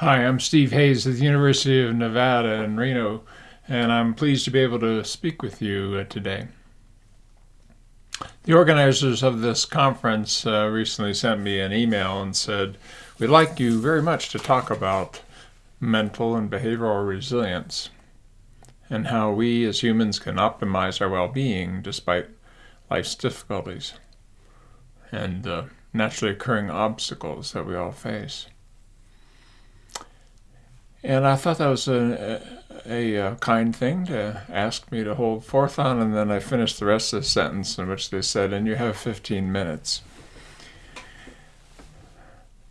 Hi, I'm Steve Hayes at the University of Nevada in Reno, and I'm pleased to be able to speak with you uh, today. The organizers of this conference uh, recently sent me an email and said, We'd like you very much to talk about mental and behavioral resilience and how we as humans can optimize our well being despite life's difficulties and uh, naturally occurring obstacles that we all face. And I thought that was a, a, a, kind thing to ask me to hold forth on, and then I finished the rest of the sentence in which they said, and you have 15 minutes.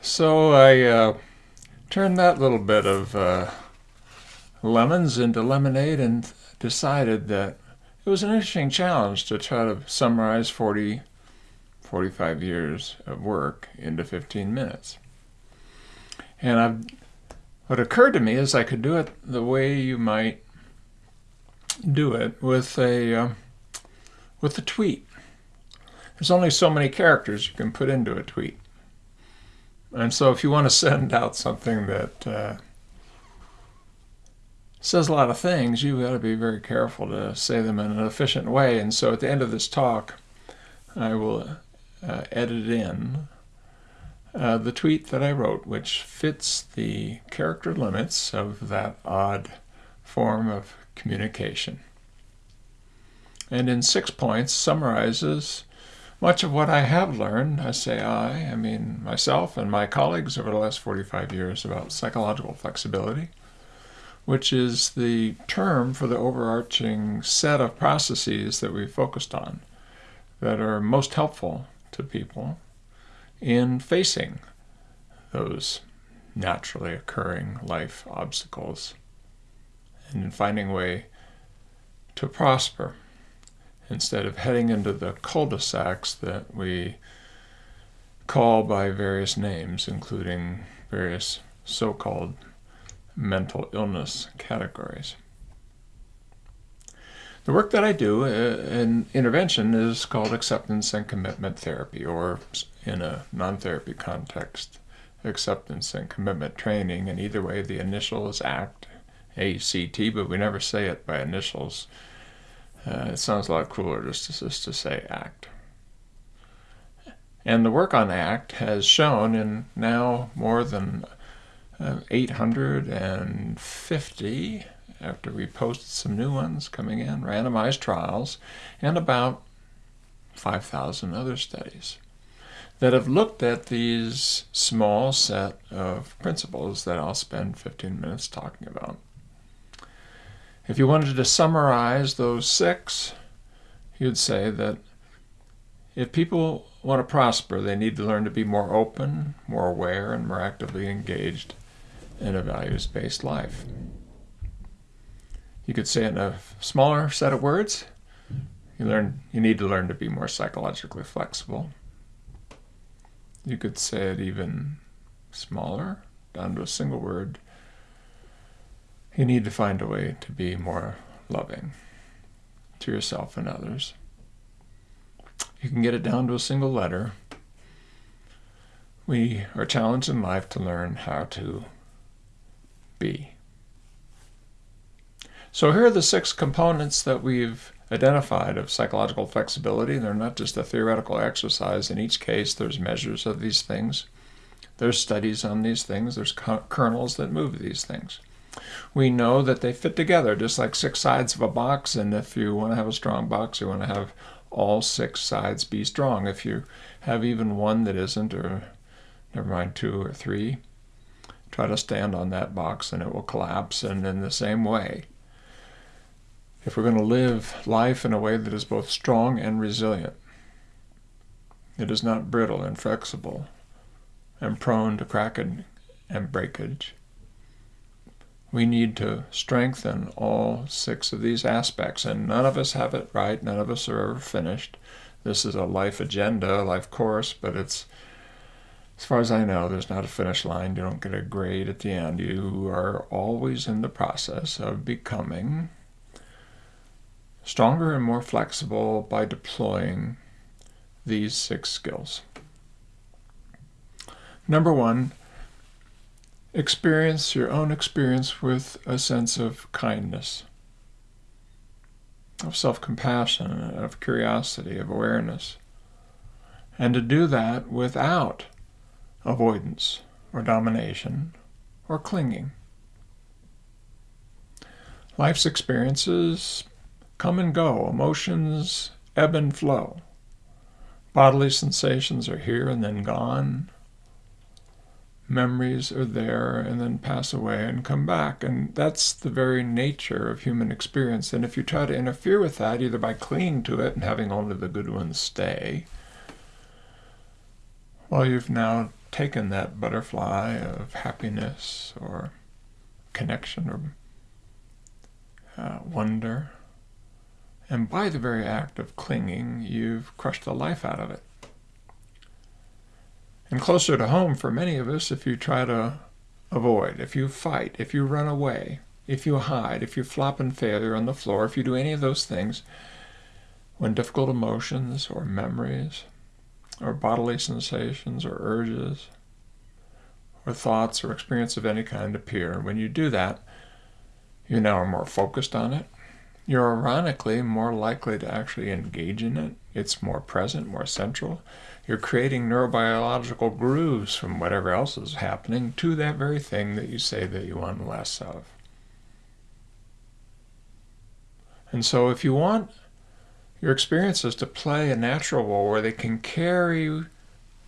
So I uh, turned that little bit of uh, lemons into lemonade and decided that it was an interesting challenge to try to summarize 40, 45 years of work into 15 minutes. And I've what occurred to me is I could do it the way you might do it with a uh, with a tweet. There's only so many characters you can put into a tweet. And so if you want to send out something that uh, says a lot of things, you've got to be very careful to say them in an efficient way. And so at the end of this talk, I will uh, edit in uh, the tweet that I wrote, which fits the character limits of that odd form of communication. And in six points summarizes much of what I have learned, I say I, I mean myself and my colleagues over the last 45 years about psychological flexibility, which is the term for the overarching set of processes that we focused on that are most helpful to people in facing those naturally occurring life obstacles and in finding a way to prosper instead of heading into the cul-de-sacs that we call by various names, including various so-called mental illness categories. The work that I do uh, in intervention is called acceptance and commitment therapy, or in a non-therapy context, acceptance and commitment training. And either way, the initial is ACT, A-C-T, but we never say it by initials. Uh, it sounds a lot cooler just just to say ACT. And the work on ACT has shown in now more than uh, 850 after we posted some new ones coming in, randomized trials, and about 5,000 other studies that have looked at these small set of principles that I'll spend 15 minutes talking about. If you wanted to summarize those six, you'd say that if people want to prosper, they need to learn to be more open, more aware, and more actively engaged in a values-based life. You could say it in a smaller set of words. You learn you need to learn to be more psychologically flexible. You could say it even smaller, down to a single word. You need to find a way to be more loving to yourself and others. You can get it down to a single letter. We are challenged in life to learn how to be. So here are the six components that we've identified of psychological flexibility. They're not just a theoretical exercise. In each case, there's measures of these things. There's studies on these things. There's kernels that move these things. We know that they fit together just like six sides of a box. And if you want to have a strong box, you want to have all six sides be strong. If you have even one that isn't, or never mind two or three, try to stand on that box and it will collapse. And in the same way, if we're going to live life in a way that is both strong and resilient, it is not brittle and flexible and prone to cracking and breakage. We need to strengthen all six of these aspects, and none of us have it right. None of us are ever finished. This is a life agenda, a life course, but it's, as far as I know, there's not a finish line. You don't get a grade at the end. You are always in the process of becoming stronger and more flexible by deploying these six skills. Number one, experience your own experience with a sense of kindness, of self compassion, of curiosity, of awareness. And to do that without avoidance or domination or clinging. Life's experiences come and go, emotions ebb and flow. Bodily sensations are here and then gone. Memories are there and then pass away and come back. And that's the very nature of human experience. And if you try to interfere with that, either by clinging to it and having only the good ones stay, well, you've now taken that butterfly of happiness or connection or uh, wonder. And by the very act of clinging, you've crushed the life out of it. And closer to home for many of us, if you try to avoid, if you fight, if you run away, if you hide, if you flop in failure on the floor, if you do any of those things, when difficult emotions or memories or bodily sensations or urges or thoughts or experience of any kind appear, when you do that, you now are more focused on it. You're ironically more likely to actually engage in it. It's more present, more central. You're creating neurobiological grooves from whatever else is happening to that very thing that you say that you want less of. And so if you want your experiences to play a natural role where they can carry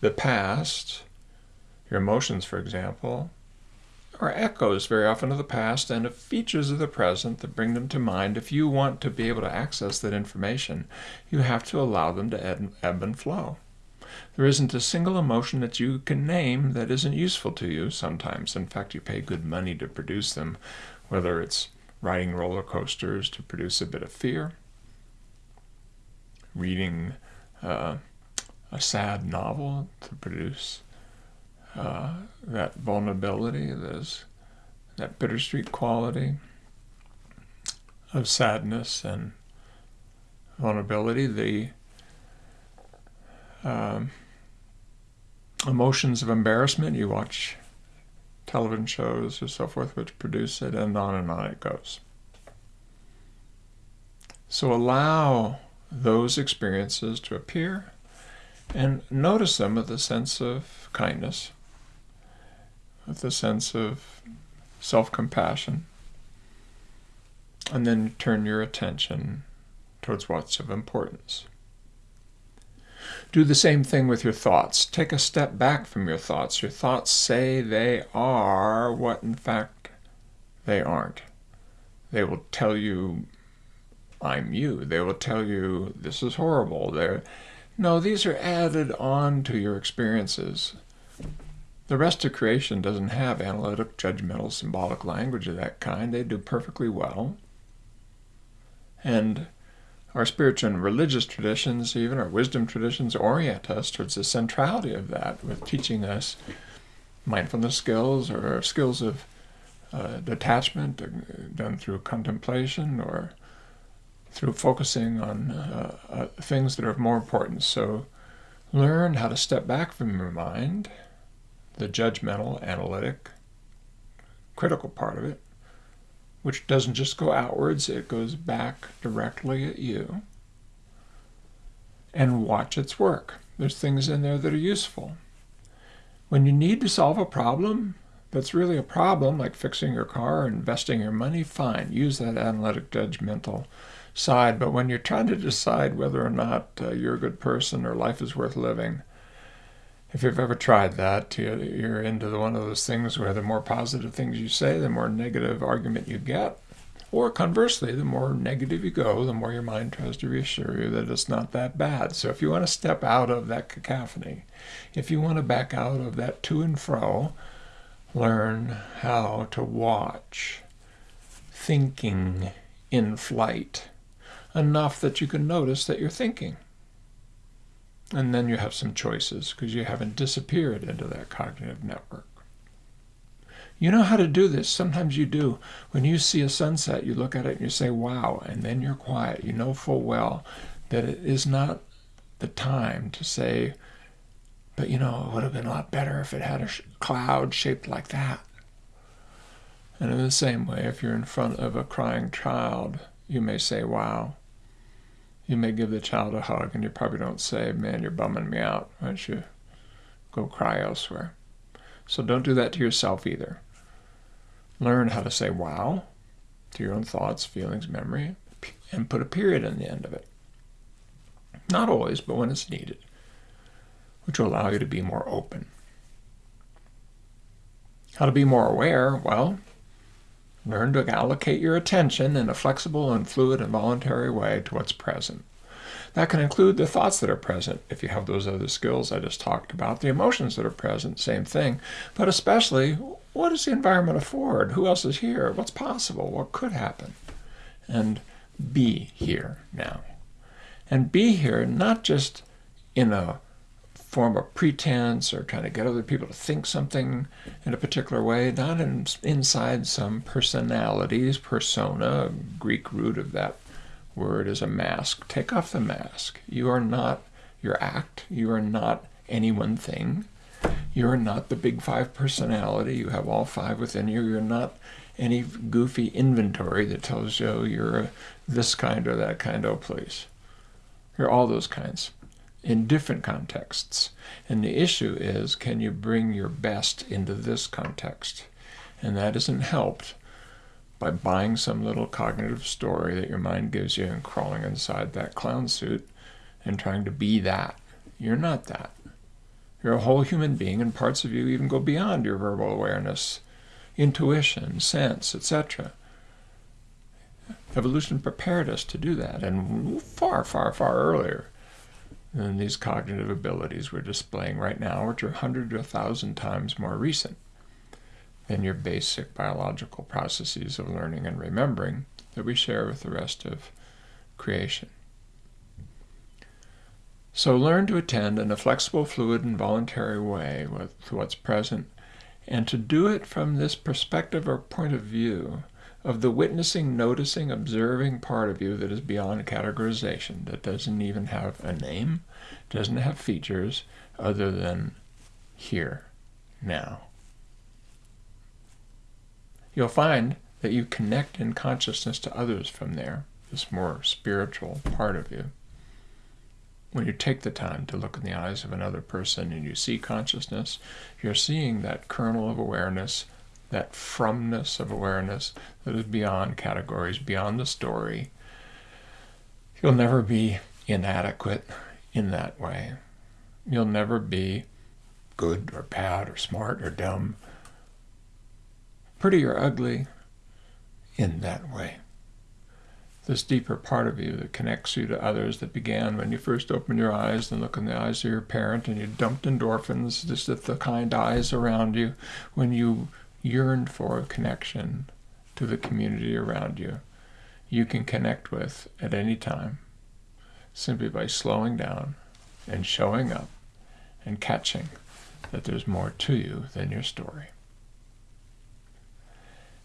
the past, your emotions, for example, are echoes very often of the past and of features of the present that bring them to mind. If you want to be able to access that information, you have to allow them to ebb and flow. There isn't a single emotion that you can name that isn't useful to you sometimes. In fact, you pay good money to produce them, whether it's riding roller coasters to produce a bit of fear, reading uh, a sad novel to produce uh, that vulnerability, there's that bittersweet quality of sadness and vulnerability, the um, emotions of embarrassment. You watch television shows or so forth which produce it, and on and on it goes. So allow those experiences to appear and notice them with a sense of kindness with a sense of self compassion. And then turn your attention towards what's of importance. Do the same thing with your thoughts. Take a step back from your thoughts. Your thoughts say they are what in fact they aren't. They will tell you, I'm you. They will tell you, this is horrible. They're, no, these are added on to your experiences. The rest of creation doesn't have analytic, judgmental, symbolic language of that kind. They do perfectly well. And our spiritual and religious traditions, even our wisdom traditions, orient us towards the centrality of that with teaching us mindfulness skills or skills of uh, detachment done through contemplation or through focusing on uh, uh, things that are of more importance. So learn how to step back from your mind the judgmental, analytic, critical part of it, which doesn't just go outwards, it goes back directly at you. And watch its work. There's things in there that are useful. When you need to solve a problem that's really a problem, like fixing your car or investing your money, fine, use that analytic, judgmental side. But when you're trying to decide whether or not uh, you're a good person or life is worth living, if you've ever tried that, you're into the, one of those things where the more positive things you say, the more negative argument you get. Or conversely, the more negative you go, the more your mind tries to reassure you that it's not that bad. So if you want to step out of that cacophony, if you want to back out of that to and fro, learn how to watch thinking in flight enough that you can notice that you're thinking. And then you have some choices because you haven't disappeared into that cognitive network. You know how to do this. Sometimes you do. When you see a sunset, you look at it and you say, wow, and then you're quiet. You know full well that it is not the time to say, but you know, it would have been a lot better if it had a sh- cloud shaped like that. And in the same way, if you're in front of a crying child, you may say, Wow. You may give the child a hug, and you probably don't say, Man, you're bumming me out. Why don't you go cry elsewhere? So don't do that to yourself either. Learn how to say wow to your own thoughts, feelings, memory, and put a period in the end of it. Not always, but when it's needed, which will allow you to be more open. How to be more aware? Well, learn to allocate your attention in a flexible and fluid and voluntary way to what's present. That can include the thoughts that are present, if you have those other skills I just talked about, the emotions that are present, same thing, but especially what does the environment afford? Who else is here? What's possible? What could happen? And be here now. And be here not just in a form of pretense or trying to get other people to think something in a particular way, not in, inside some personalities, persona, Greek root of that word is a mask. Take off the mask. You are not your act. You are not any one thing. You are not the big five personality. You have all five within you. You're not any goofy inventory that tells you oh, you're this kind or that kind. Oh, please. You're all those kinds in different contexts. And the issue is can you bring your best into this context? And that isn't helped by buying some little cognitive story that your mind gives you and crawling inside that clown suit and trying to be that. You're not that. You're a whole human being, and parts of you even go beyond your verbal awareness, intuition, sense, etc. Evolution prepared us to do that, and far, far, far earlier than these cognitive abilities we're displaying right now, which are 100 to 1,000 times more recent than your basic biological processes of learning and remembering that we share with the rest of creation. So learn to attend in a flexible, fluid, and voluntary way with what's present, and to do it from this perspective or point of view of the witnessing, noticing, observing part of you that is beyond categorization, that doesn't even have a name, doesn't have features other than here, now you'll find that you connect in consciousness to others from there, this more spiritual part of you. When you take the time to look in the eyes of another person and you see consciousness, you're seeing that kernel of awareness, that fromness of awareness that is beyond categories, beyond the story. You'll never be inadequate in that way. You'll never be good or bad or smart or dumb pretty or ugly, in that way. This deeper part of you that connects you to others that began when you first opened your eyes and look in the eyes of your parent and you dumped endorphins just at the kind eyes around you when you yearned for a connection to the community around you, you can connect with at any time simply by slowing down and showing up and catching that there's more to you than your story.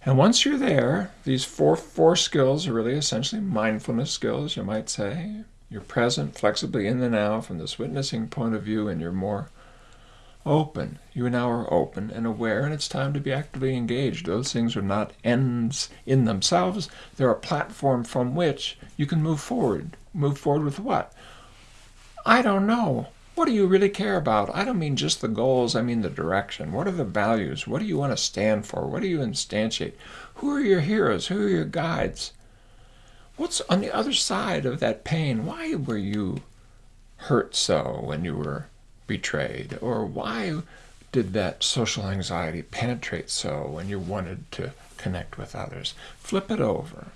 And once you're there, these four, four skills are really essentially mindfulness skills, you might say. You're present flexibly in the now from this witnessing point of view, and you're more open. You now are open and aware, and it's time to be actively engaged. Those things are not ends in themselves, they're a platform from which you can move forward. Move forward with what? I don't know. What do you really care about? I don't mean just the goals, I mean the direction. What are the values? What do you want to stand for? What do you instantiate? Who are your heroes? Who are your guides? What's on the other side of that pain? Why were you hurt so when you were betrayed? Or why did that social anxiety penetrate so when you wanted to connect with others? Flip it over,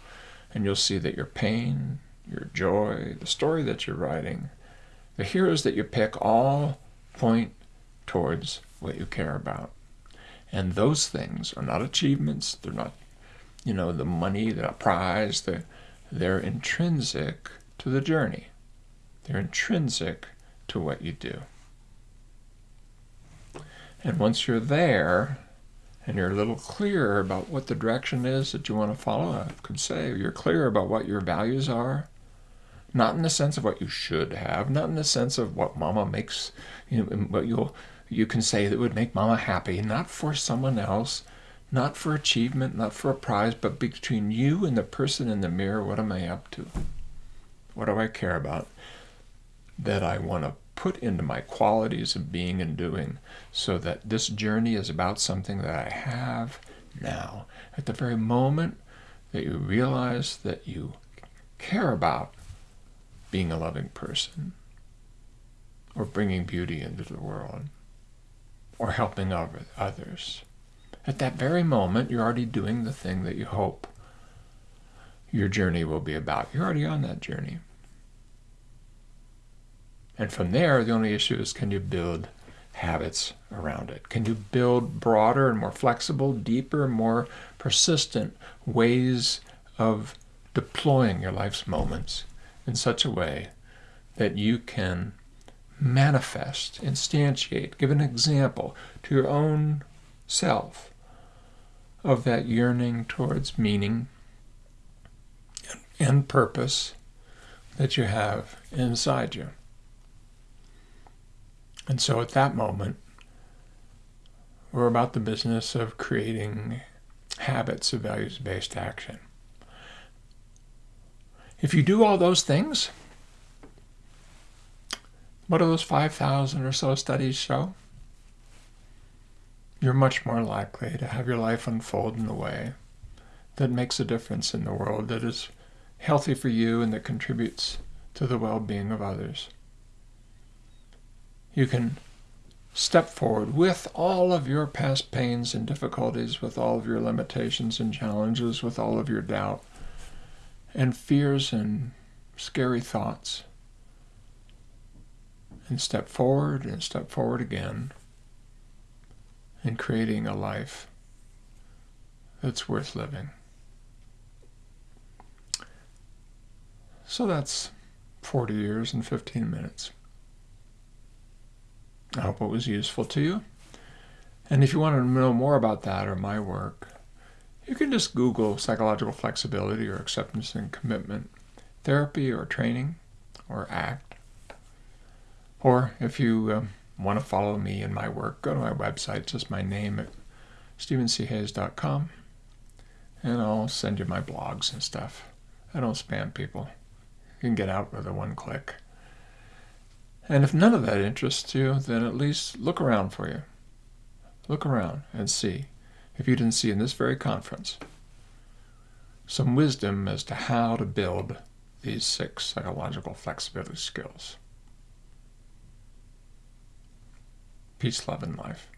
and you'll see that your pain, your joy, the story that you're writing, the heroes that you pick all point towards what you care about. And those things are not achievements, they're not, you know, the money, the prize, they're, they're intrinsic to the journey. They're intrinsic to what you do. And once you're there, and you're a little clearer about what the direction is that you want to follow, I could say you're clear about what your values are, not in the sense of what you should have, not in the sense of what mama makes, you know, what you'll, you can say that would make mama happy, not for someone else, not for achievement, not for a prize, but between you and the person in the mirror. What am I up to? What do I care about that I want to put into my qualities of being and doing so that this journey is about something that I have now. At the very moment that you realize that you care about being a loving person or bringing beauty into the world or helping others. At that very moment, you're already doing the thing that you hope your journey will be about. You're already on that journey. And from there, the only issue is can you build habits around it? Can you build broader and more flexible, deeper, more persistent ways of deploying your life's moments in such a way that you can manifest, instantiate, give an example to your own self of that yearning towards meaning and purpose that you have inside you. And so at that moment, we're about the business of creating habits of values based action. If you do all those things, what do those 5,000 or so studies show? You're much more likely to have your life unfold in a way that makes a difference in the world, that is healthy for you and that contributes to the well being of others you can step forward with all of your past pains and difficulties, with all of your limitations and challenges, with all of your doubt and fears and scary thoughts. And step forward and step forward again in creating a life that's worth living. So that's 40 years and 15 minutes. I hope it was useful to you. And if you want to know more about that or my work, you can just Google psychological flexibility or acceptance and commitment therapy or training or ACT. Or if you um, want to follow me and my work, go to my website, just my name at stevenchayes.com, and I'll send you my blogs and stuff. I don't spam people. You can get out with a one click. And if none of that interests you, then at least look around for you. Look around and see if you didn't see in this very conference some wisdom as to how to build these six psychological flexibility skills. Peace, love, and life.